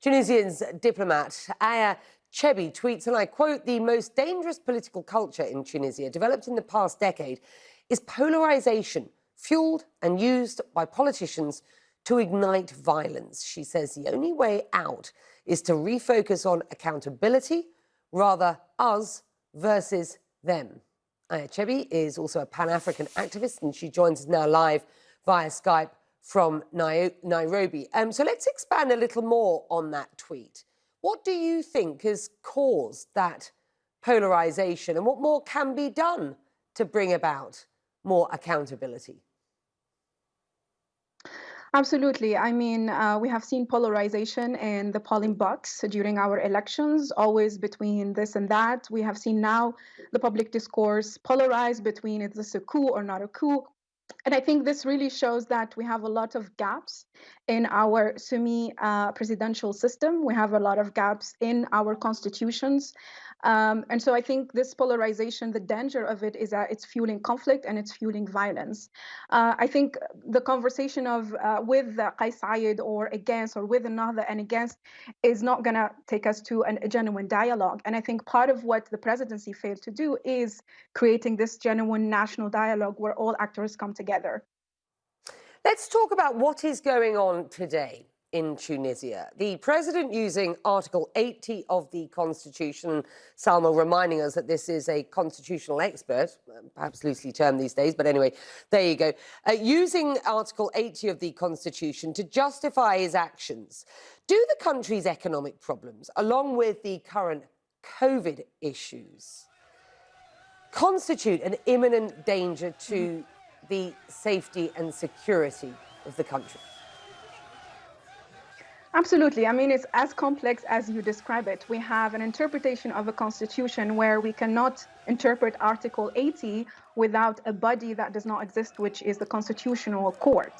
Tunisian's diplomat Aya Chebbi tweets, and I quote, the most dangerous political culture in Tunisia developed in the past decade is polarization, fueled and used by politicians to ignite violence. She says the only way out is to refocus on accountability, rather us versus them. Aya Chebbi is also a Pan-African activist and she joins us now live via Skype from Nairobi. Um, so let's expand a little more on that tweet. What do you think has caused that polarization and what more can be done to bring about more accountability? Absolutely. I mean, uh, we have seen polarization in the polling box during our elections, always between this and that. We have seen now the public discourse polarized between is this a coup or not a coup? And I think this really shows that we have a lot of gaps in our semi uh, presidential system. We have a lot of gaps in our constitutions. Um, and so I think this polarization, the danger of it is that it's fueling conflict and it's fueling violence. Uh, I think the conversation of uh, with uh, Kais Saied or against or with another and against is not going to take us to an, a genuine dialogue. And I think part of what the presidency failed to do is creating this genuine national dialogue where all actors come together. Let's talk about what is going on today in Tunisia. The president using Article 80 of the Constitution, Salma reminding us that this is a constitutional expert, perhaps loosely termed these days, but anyway, there you go. Uh, using Article 80 of the Constitution to justify his actions. Do the country's economic problems, along with the current COVID issues, constitute an imminent danger to the safety and security of the country? Absolutely. I mean, it's as complex as you describe it. We have an interpretation of a constitution where we cannot interpret Article 80 without a body that does not exist, which is the Constitutional Court.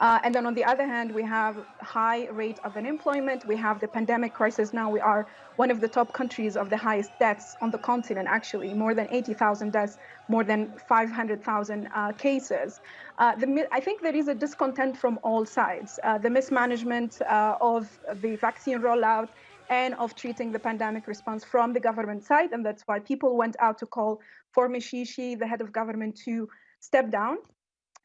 Uh, and then on the other hand, we have high rate of unemployment. We have the pandemic crisis now. We are one of the top countries of the highest deaths on the continent, actually, more than 80,000 deaths, more than 500,000 uh, cases. Uh, the, I think there is a discontent from all sides. Uh, the mismanagement uh, of the vaccine rollout and of treating the pandemic response from the government side. And that's why people went out to call for Mechichi, the head of government, to step down.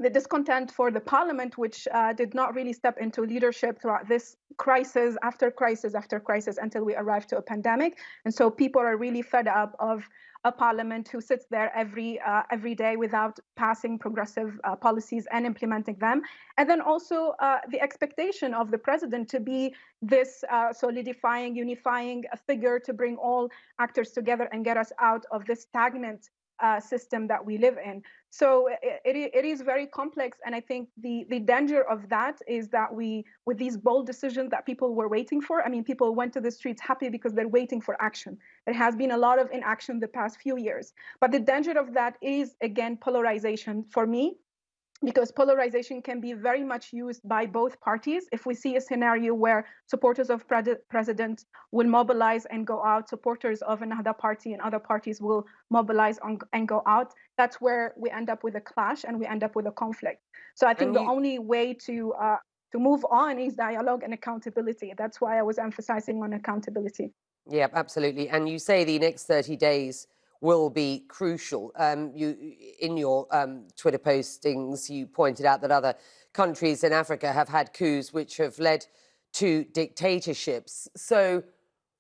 The discontent for the parliament, which uh, did not really step into leadership throughout this crisis after crisis after crisis until we arrived to a pandemic. And so people are really fed up of a parliament who sits there every uh, every day without passing progressive uh, policies and implementing them and then also uh, the expectation of the president to be this uh, solidifying unifying figure to bring all actors together and get us out of this stagnant uh, system that we live in. So it, it, it is very complex. And I think the, the danger of that is that we, with these bold decisions that people were waiting for, I mean, people went to the streets happy because they're waiting for action. There has been a lot of inaction the past few years. But the danger of that is, again, polarization for me because polarization can be very much used by both parties. If we see a scenario where supporters of pre president will mobilize and go out, supporters of another party and other parties will mobilize on, and go out, that's where we end up with a clash and we end up with a conflict. So I think the only way to uh, to move on is dialogue and accountability. That's why I was emphasizing on accountability. Yeah, absolutely. And you say the next 30 days will be crucial. Um, you, in your um, Twitter postings, you pointed out that other countries in Africa have had coups which have led to dictatorships. So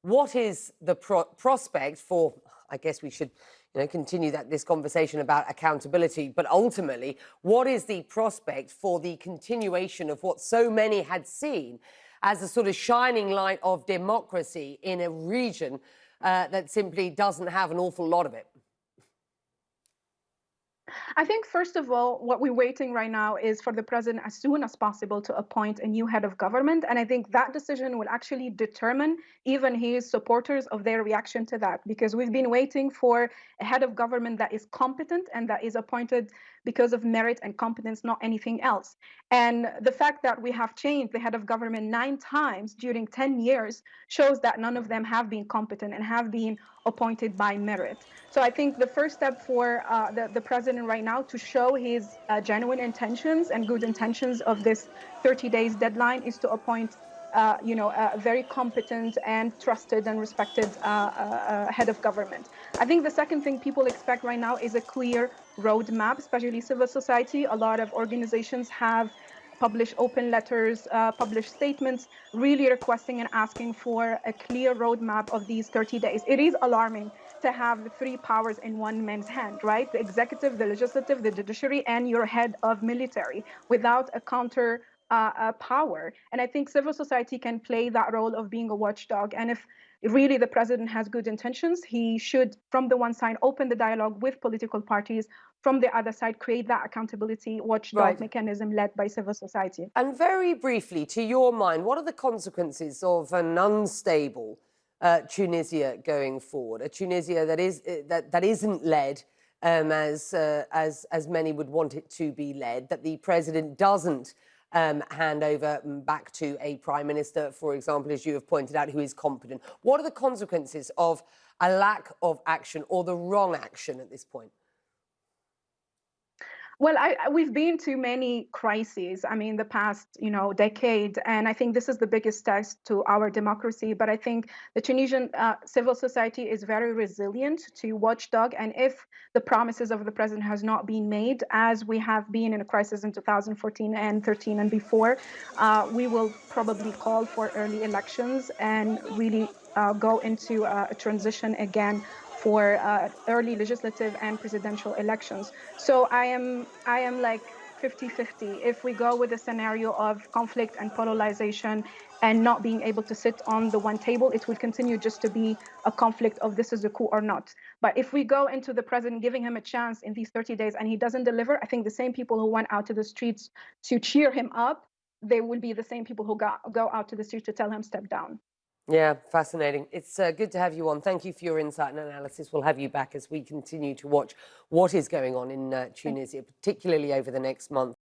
what is the pro prospect for, I guess we should you know, continue that this conversation about accountability, but ultimately, what is the prospect for the continuation of what so many had seen as a sort of shining light of democracy in a region uh, that simply doesn't have an awful lot of it? I think, first of all, what we're waiting right now is for the president as soon as possible to appoint a new head of government. And I think that decision will actually determine even his supporters of their reaction to that, because we've been waiting for a head of government that is competent and that is appointed because of merit and competence, not anything else. And the fact that we have changed the head of government nine times during 10 years shows that none of them have been competent and have been appointed by merit. So I think the first step for uh, the, the president right now to show his uh, genuine intentions and good intentions of this 30 days deadline is to appoint uh, you know, a very competent and trusted and respected uh, uh, head of government. I think the second thing people expect right now is a clear roadmap, especially civil society. A lot of organizations have published open letters, uh, published statements, really requesting and asking for a clear roadmap of these 30 days. It is alarming to have the three powers in one man's hand, right? The executive, the legislative, the judiciary, and your head of military without a counter uh, uh, power. And I think civil society can play that role of being a watchdog. And if really the president has good intentions, he should, from the one side, open the dialogue with political parties. From the other side, create that accountability watchdog Right. mechanism led by civil society. And very briefly, to your mind, what are the consequences of an unstable uh, Tunisia going forward? A Tunisia that is uh, that that isn't led um, as uh, as as many would want it to be led. That the president doesn't um, hand over mm, back to a prime minister, for example, as you have pointed out, who is competent. What are the consequences of a lack of action or the wrong action at this point? Well, I, we've been to many crises. I mean, the past, you know, decade, and I think this is the biggest test to our democracy. But I think the Tunisian uh, civil society is very resilient to watchdog, and if the promises of the president has not been made, as we have been in a crisis in 2014 and 13 and before, uh, we will probably call for early elections and really uh, go into a transition again for uh, early legislative and presidential elections. So I am I am like 50-50. If we go with a scenario of conflict and polarization and not being able to sit on the one table, it will continue just to be a conflict of this is a coup or not. But if we go into the president giving him a chance in these 30 days and he doesn't deliver, I think the same people who went out to the streets to cheer him up, they will be the same people who go, go out to the streets to tell him step down. Yeah, fascinating. It's uh, good to have you on. Thank you for your insight and analysis. We'll have you back as we continue to watch what is going on in uh, Tunisia, particularly over the next month.